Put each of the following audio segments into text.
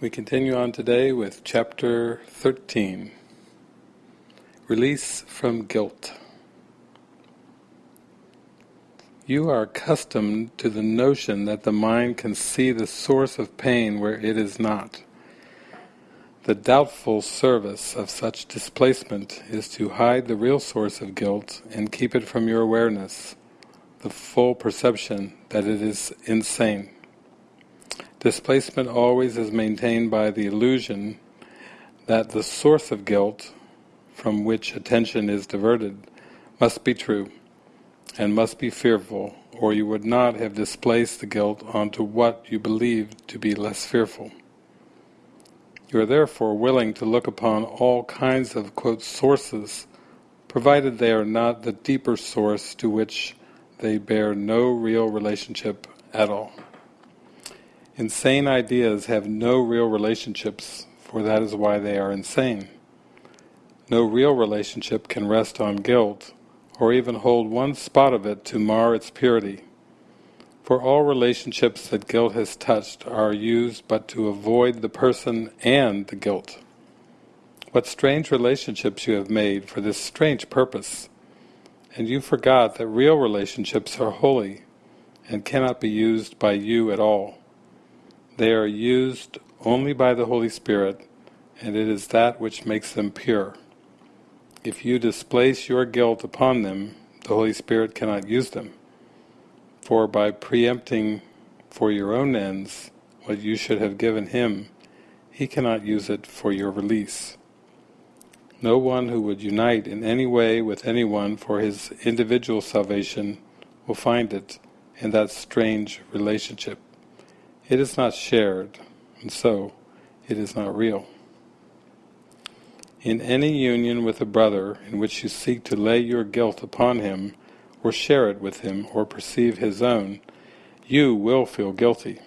We continue on today with chapter 13 Release from Guilt. You are accustomed to the notion that the mind can see the source of pain where it is not. The doubtful service of such displacement is to hide the real source of guilt and keep it from your awareness, the full perception that it is insane. Displacement always is maintained by the illusion that the source of guilt, from which attention is diverted, must be true, and must be fearful, or you would not have displaced the guilt onto what you believed to be less fearful. You are therefore willing to look upon all kinds of quote, sources, provided they are not the deeper source to which they bear no real relationship at all. Insane ideas have no real relationships, for that is why they are insane. No real relationship can rest on guilt, or even hold one spot of it to mar its purity. For all relationships that guilt has touched are used but to avoid the person and the guilt. What strange relationships you have made for this strange purpose, and you forgot that real relationships are holy and cannot be used by you at all. They are used only by the Holy Spirit, and it is that which makes them pure. If you displace your guilt upon them, the Holy Spirit cannot use them. For by preempting for your own ends what you should have given Him, He cannot use it for your release. No one who would unite in any way with anyone for his individual salvation will find it in that strange relationship. It is not shared, and so it is not real. In any union with a brother in which you seek to lay your guilt upon him, or share it with him, or perceive his own, you will feel guilty.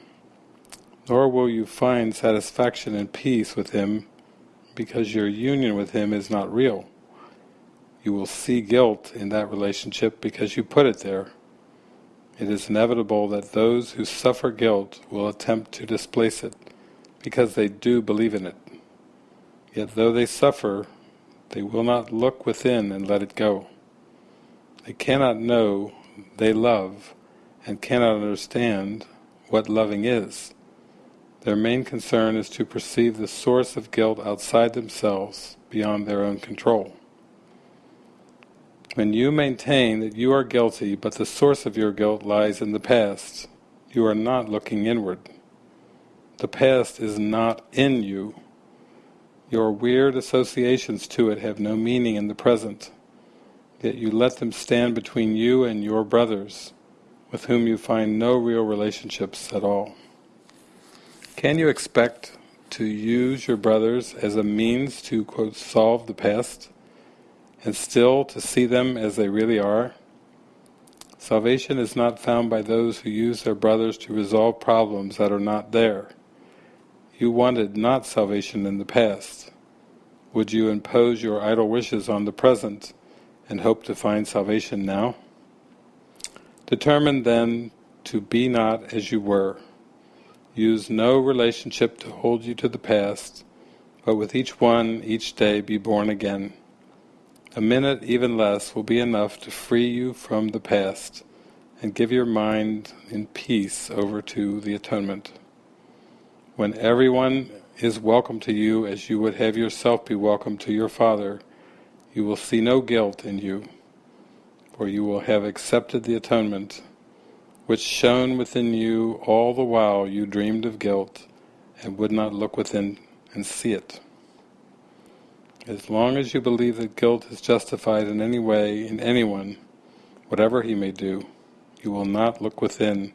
Nor will you find satisfaction and peace with him because your union with him is not real. You will see guilt in that relationship because you put it there it is inevitable that those who suffer guilt will attempt to displace it, because they do believe in it. Yet though they suffer, they will not look within and let it go. They cannot know they love, and cannot understand what loving is. Their main concern is to perceive the source of guilt outside themselves, beyond their own control. When you maintain that you are guilty, but the source of your guilt lies in the past, you are not looking inward. The past is not in you. Your weird associations to it have no meaning in the present, yet you let them stand between you and your brothers, with whom you find no real relationships at all. Can you expect to use your brothers as a means to, quote, solve the past? And still to see them as they really are. Salvation is not found by those who use their brothers to resolve problems that are not there. You wanted not salvation in the past. Would you impose your idle wishes on the present and hope to find salvation now? Determine then to be not as you were. Use no relationship to hold you to the past, but with each one, each day, be born again. A minute, even less, will be enough to free you from the past and give your mind in peace over to the atonement. When everyone is welcome to you as you would have yourself be welcome to your Father, you will see no guilt in you, for you will have accepted the atonement, which shone within you all the while you dreamed of guilt and would not look within and see it. As long as you believe that guilt is justified in any way in anyone, whatever he may do, you will not look within,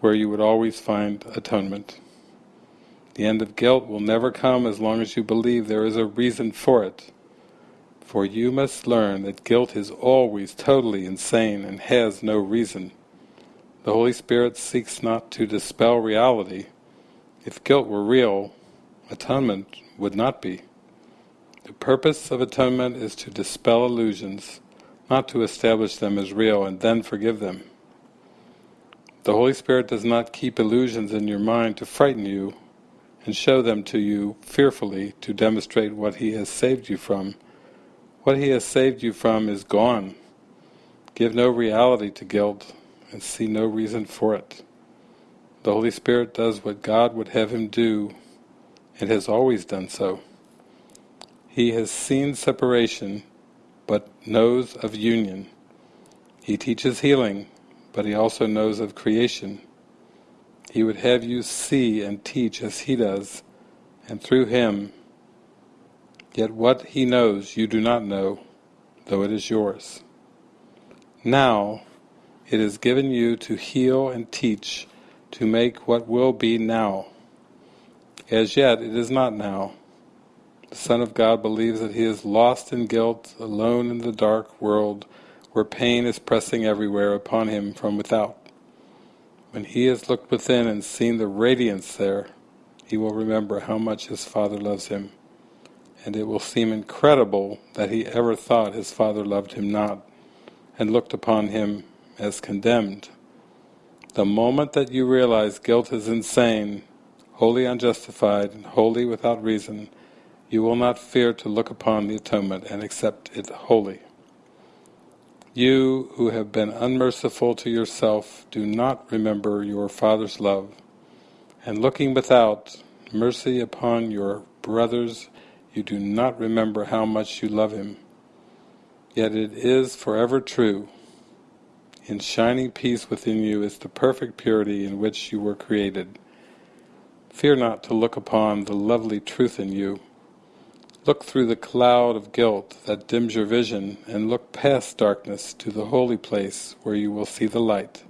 where you would always find atonement. The end of guilt will never come as long as you believe there is a reason for it. For you must learn that guilt is always totally insane and has no reason. The Holy Spirit seeks not to dispel reality. If guilt were real, atonement would not be. The purpose of atonement is to dispel illusions, not to establish them as real and then forgive them. The Holy Spirit does not keep illusions in your mind to frighten you and show them to you fearfully to demonstrate what he has saved you from. What he has saved you from is gone. Give no reality to guilt and see no reason for it. The Holy Spirit does what God would have him do and has always done so. He has seen separation but knows of union. He teaches healing but he also knows of creation. He would have you see and teach as he does, and through him. Yet what he knows you do not know, though it is yours. Now it is given you to heal and teach, to make what will be now. As yet it is not now. The Son of God believes that he is lost in guilt, alone in the dark world, where pain is pressing everywhere upon him from without. When he has looked within and seen the radiance there, he will remember how much his Father loves him, and it will seem incredible that he ever thought his Father loved him not, and looked upon him as condemned. The moment that you realize guilt is insane, wholly unjustified, and wholly without reason, you will not fear to look upon the atonement and accept it wholly. You who have been unmerciful to yourself do not remember your Father's love, and looking without mercy upon your brothers, you do not remember how much you love him. Yet it is forever true. In shining peace within you is the perfect purity in which you were created. Fear not to look upon the lovely truth in you, Look through the cloud of guilt that dims your vision and look past darkness to the holy place where you will see the light.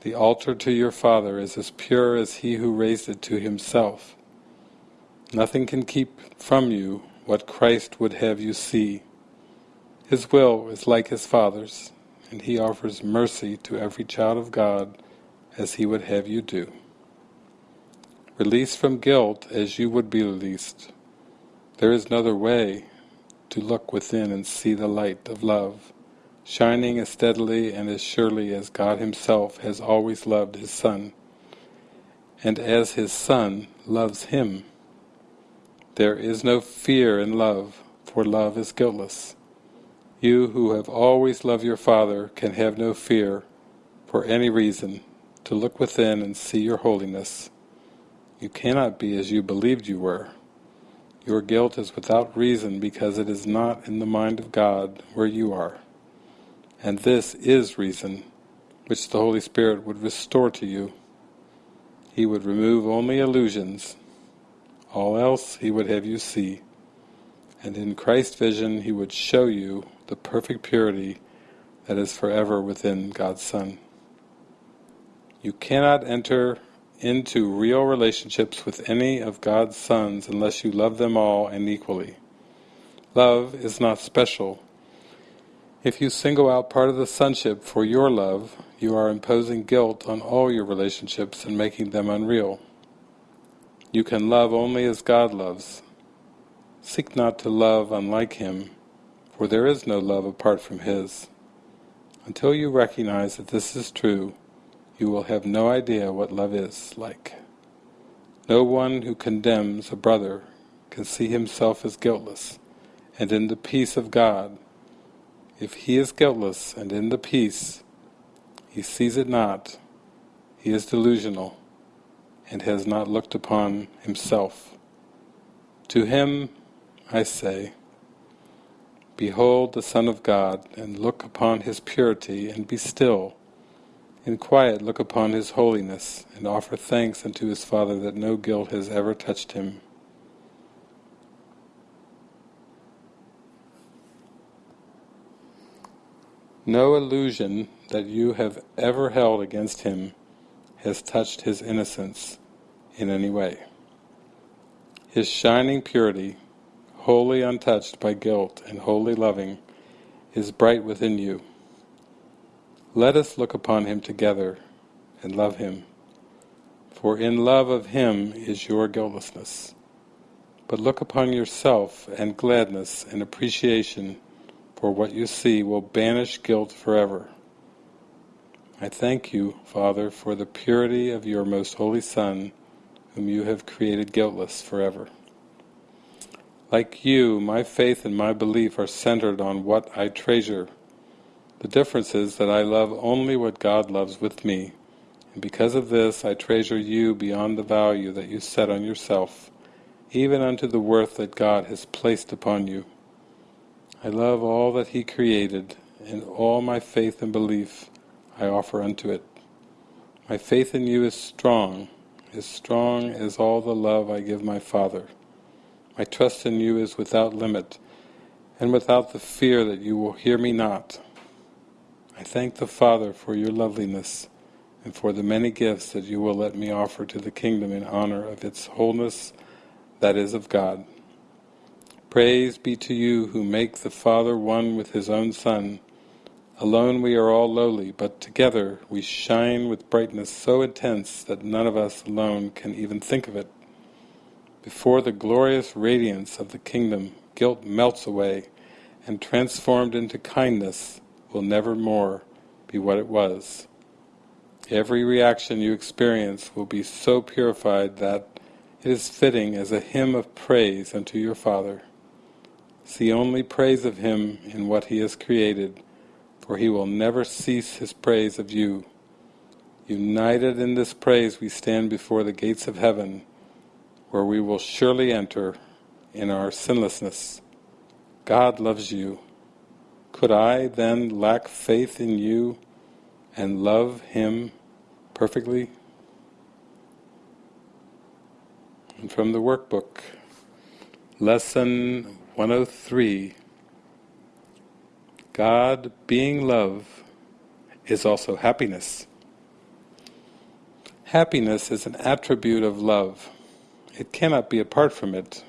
The altar to your Father is as pure as he who raised it to himself. Nothing can keep from you what Christ would have you see. His will is like his Father's, and he offers mercy to every child of God as he would have you do. Release from guilt as you would be released. There is no other way to look within and see the light of love, shining as steadily and as surely as God Himself has always loved His Son, and as His Son loves Him. There is no fear in love, for love is guiltless. You who have always loved your Father can have no fear, for any reason, to look within and see your holiness. You cannot be as you believed you were. Your guilt is without reason because it is not in the mind of God where you are. And this is reason, which the Holy Spirit would restore to you. He would remove only illusions. All else He would have you see. And in Christ's vision He would show you the perfect purity that is forever within God's Son. You cannot enter into real relationships with any of God's sons unless you love them all and equally. Love is not special. If you single out part of the sonship for your love, you are imposing guilt on all your relationships and making them unreal. You can love only as God loves. Seek not to love unlike Him, for there is no love apart from His. Until you recognize that this is true, you will have no idea what love is like. No one who condemns a brother can see himself as guiltless and in the peace of God. If he is guiltless and in the peace, he sees it not, he is delusional and has not looked upon himself. To him I say, Behold the Son of God, and look upon his purity, and be still, in quiet look upon his holiness, and offer thanks unto his Father that no guilt has ever touched him. No illusion that you have ever held against him has touched his innocence in any way. His shining purity, wholly untouched by guilt and wholly loving, is bright within you. Let us look upon him together and love him, for in love of him is your guiltlessness. But look upon yourself, and gladness and appreciation for what you see will banish guilt forever. I thank you, Father, for the purity of your most holy Son, whom you have created guiltless forever. Like you, my faith and my belief are centered on what I treasure. The difference is that I love only what God loves with me, and because of this I treasure you beyond the value that you set on yourself, even unto the worth that God has placed upon you. I love all that He created, and all my faith and belief I offer unto it. My faith in you is strong, as strong as all the love I give my Father. My trust in you is without limit, and without the fear that you will hear me not. I thank the Father for your loveliness, and for the many gifts that you will let me offer to the kingdom in honor of its wholeness that is of God. Praise be to you who make the Father one with his own Son. Alone we are all lowly, but together we shine with brightness so intense that none of us alone can even think of it. Before the glorious radiance of the kingdom, guilt melts away, and transformed into kindness will never more be what it was. Every reaction you experience will be so purified that it is fitting as a hymn of praise unto your Father. See only praise of Him in what He has created, for He will never cease His praise of you. United in this praise we stand before the gates of heaven, where we will surely enter in our sinlessness. God loves you. Could I then lack faith in you and love Him perfectly? And from the workbook, Lesson 103 God, being love, is also happiness. Happiness is an attribute of love. It cannot be apart from it,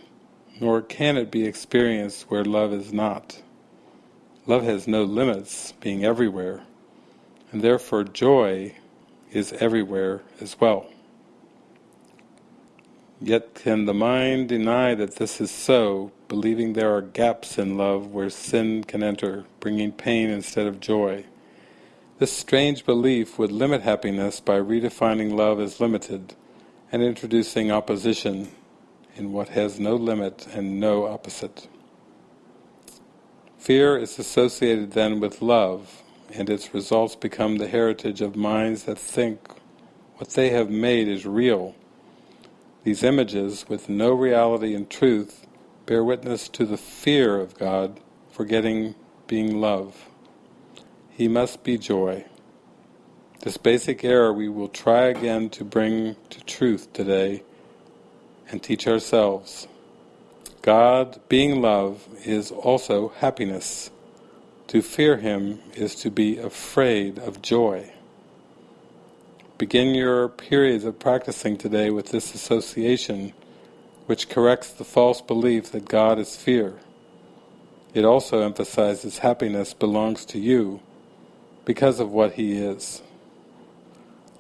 nor can it be experienced where love is not. Love has no limits, being everywhere, and therefore joy is everywhere as well. Yet can the mind deny that this is so, believing there are gaps in love where sin can enter, bringing pain instead of joy. This strange belief would limit happiness by redefining love as limited and introducing opposition in what has no limit and no opposite. Fear is associated then with love, and its results become the heritage of minds that think what they have made is real these images, with no reality and truth, bear witness to the fear of God, forgetting being love. He must be joy. This basic error we will try again to bring to truth today and teach ourselves. God, being love, is also happiness. To fear Him is to be afraid of joy. Begin your periods of practicing today with this association, which corrects the false belief that God is fear. It also emphasizes happiness belongs to you because of what He is.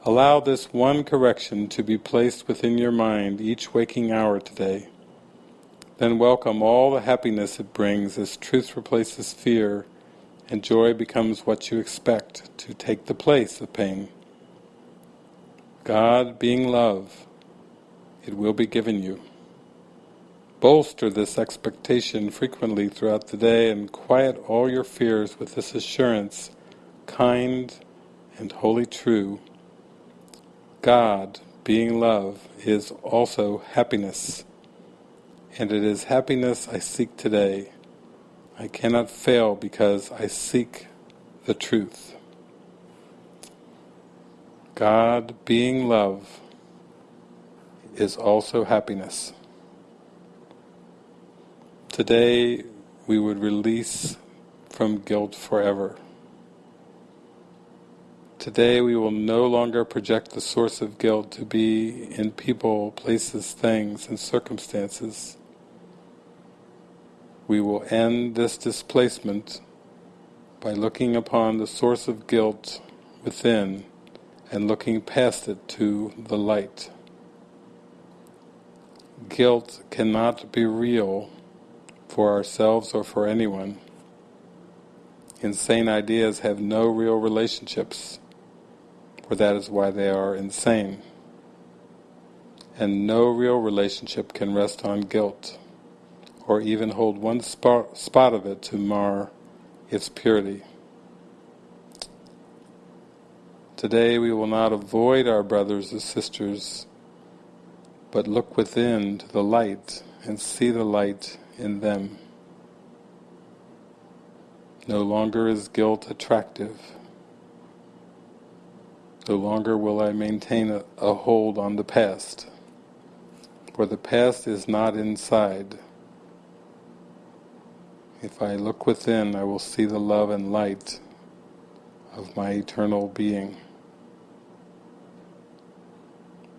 Allow this one correction to be placed within your mind each waking hour today. Then welcome all the happiness it brings as truth replaces fear and joy becomes what you expect to take the place of pain. God being love, it will be given you. Bolster this expectation frequently throughout the day and quiet all your fears with this assurance, kind and wholly true. God, being love, is also happiness, and it is happiness I seek today. I cannot fail because I seek the truth. God, being love, is also happiness. Today we would release from guilt forever. Today we will no longer project the source of guilt to be in people, places, things, and circumstances. We will end this displacement by looking upon the source of guilt within and looking past it to the light. Guilt cannot be real for ourselves or for anyone. Insane ideas have no real relationships, for that is why they are insane. and no real relationship can rest on guilt, or even hold one spot, spot of it to mar its purity. Today we will not avoid our brothers and sisters, but look within to the light and see the light in them. No longer is guilt attractive. No longer will I maintain a, a hold on the past, for the past is not inside. If I look within, I will see the love and light of my eternal being.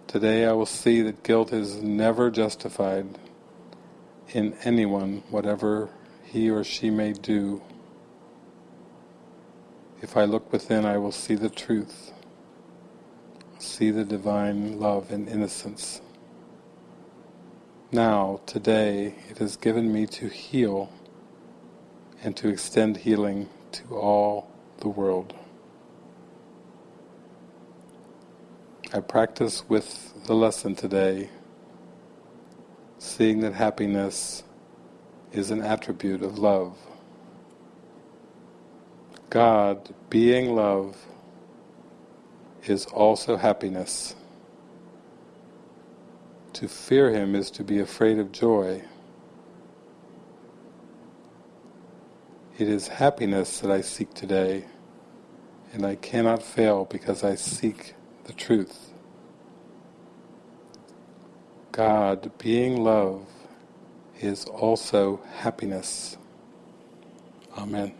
Today I will see that guilt is never justified in anyone, whatever he or she may do. If I look within, I will see the truth, see the divine love and innocence. Now, today, it is given me to heal and to extend healing to all the world. I practice with the lesson today, seeing that happiness is an attribute of love. God, being love, is also happiness. To fear Him is to be afraid of joy. It is happiness that I seek today, and I cannot fail because I seek the truth. God, being love, is also happiness. Amen.